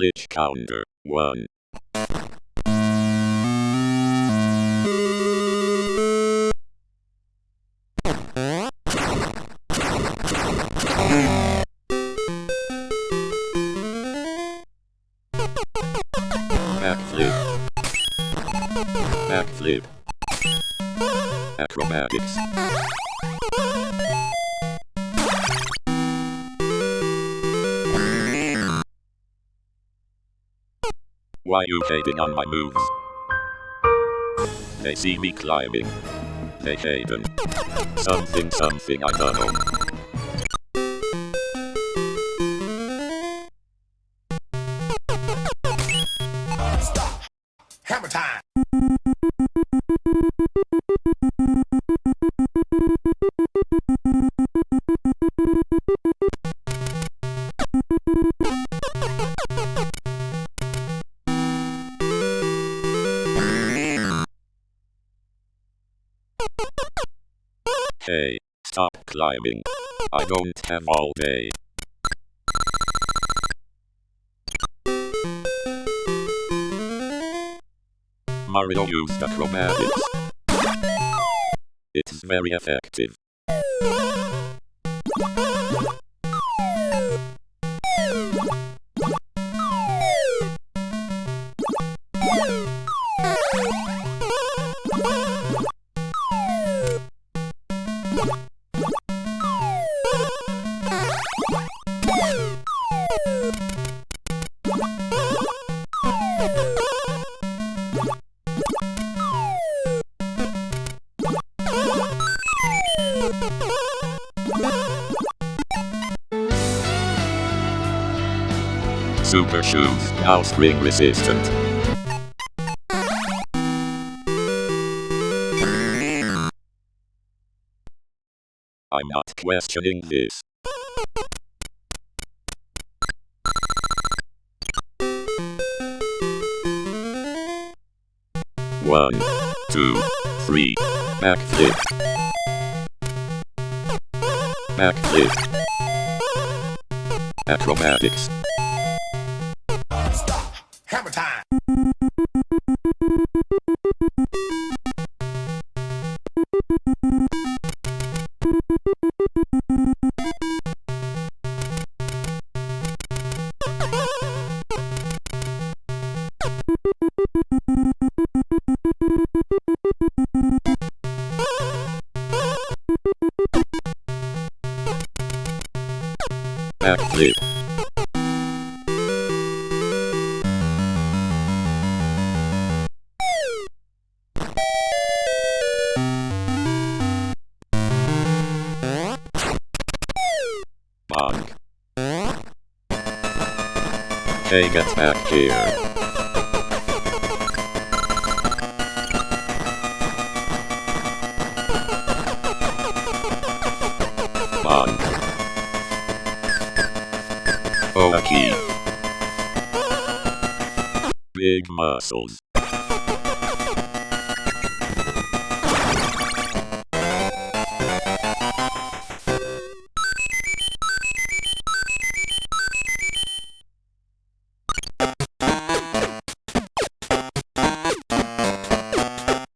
glitch counter. 1. Backflip. Backflip. Acrobatics. Why you hating on my moves? They see me climbing. They hating. Something something I don't know. Stop. Hammer time. Hey, stop climbing. I don't have all day. Mario used acrobatics. It's very effective. Super shoes, now spring resistant. I'm not questioning this. One, two, three, backflip. Backflip. Acrobatics. Backflip. Bonk. Hey, get back here. Bonk. Big muscles.